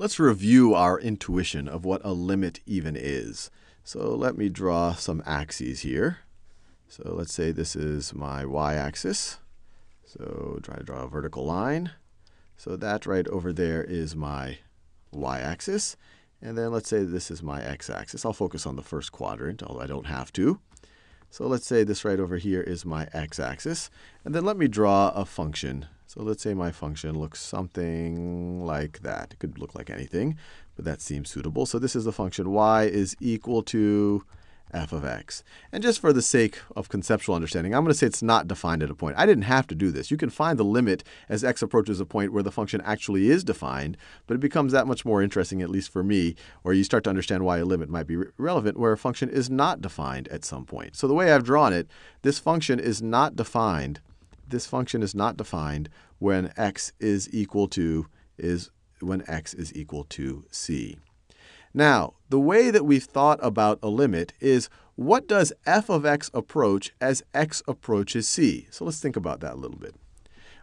let's review our intuition of what a limit even is. So let me draw some axes here. So let's say this is my y-axis. So try to draw a vertical line. So that right over there is my y-axis. And then let's say this is my x-axis. I'll focus on the first quadrant, although I don't have to. So let's say this right over here is my x-axis. And then let me draw a function. So let's say my function looks something like that. It could look like anything, but that seems suitable. So this is the function y is equal to f of x. And just for the sake of conceptual understanding, I'm going to say it's not defined at a point. I didn't have to do this. You can find the limit as x approaches a point where the function actually is defined, but it becomes that much more interesting, at least for me, or you start to understand why a limit might be re relevant where a function is not defined at some point. So the way I've drawn it, this function is not defined. This function is not defined when x is equal to is when x is equal to c. Now, the way that we've thought about a limit is what does f of x approach as x approaches c? So let's think about that a little bit.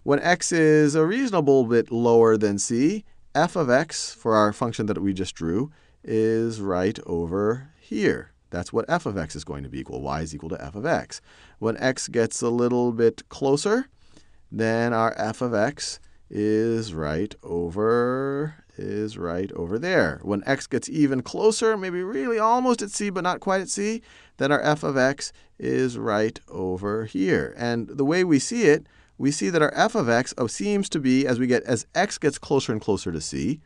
When x is a reasonable bit lower than c, f of x, for our function that we just drew, is right over here. That's what f of x is going to be equal. y is equal to f of x. When x gets a little bit closer, then our f of x is right over is right over there. When x gets even closer, maybe really almost at c but not quite at c, then our f of x is right over here. And the way we see it, we see that our f of x seems to be, as we get as x gets closer and closer to c,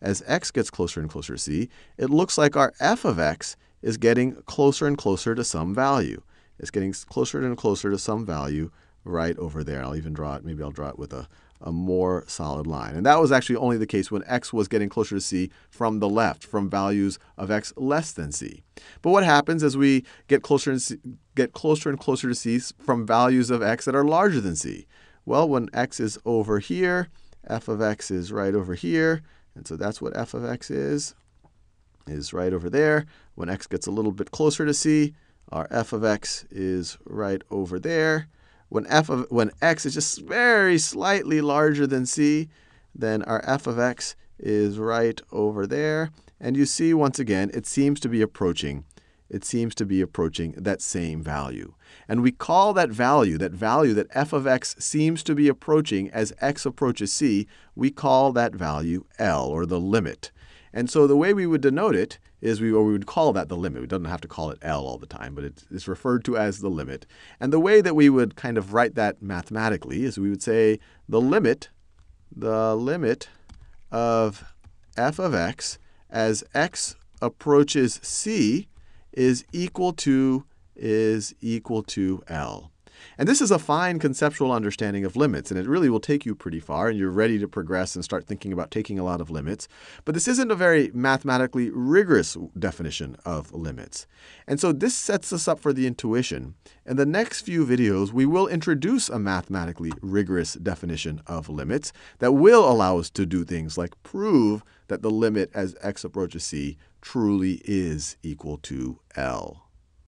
as x gets closer and closer to c, it looks like our f of x is getting closer and closer to some value. It's getting closer and closer to some value right over there. I'll even draw it. Maybe I'll draw it with a, a more solid line. And that was actually only the case when x was getting closer to c from the left, from values of x less than c. But what happens as we get closer and get closer and closer to c from values of x that are larger than c? Well, when x is over here, f of x is right over here. And so that's what f of x is, is right over there. When x gets a little bit closer to c, our f of x is right over there. When, f of, when x is just very slightly larger than c, then our f of x is right over there. And you see, once again, it seems to be approaching. It seems to be approaching that same value. And we call that value, that value that f of x seems to be approaching as x approaches c, we call that value L, or the limit. And so the way we would denote it is we, or we would call that the limit. We don't have to call it L all the time, but it's referred to as the limit. And the way that we would kind of write that mathematically is we would say the limit, the limit of f of x as x approaches c is equal to is equal to L. And this is a fine conceptual understanding of limits, and it really will take you pretty far, and you're ready to progress and start thinking about taking a lot of limits. But this isn't a very mathematically rigorous definition of limits. And so this sets us up for the intuition. In the next few videos, we will introduce a mathematically rigorous definition of limits that will allow us to do things like prove that the limit as x approaches c truly is equal to L.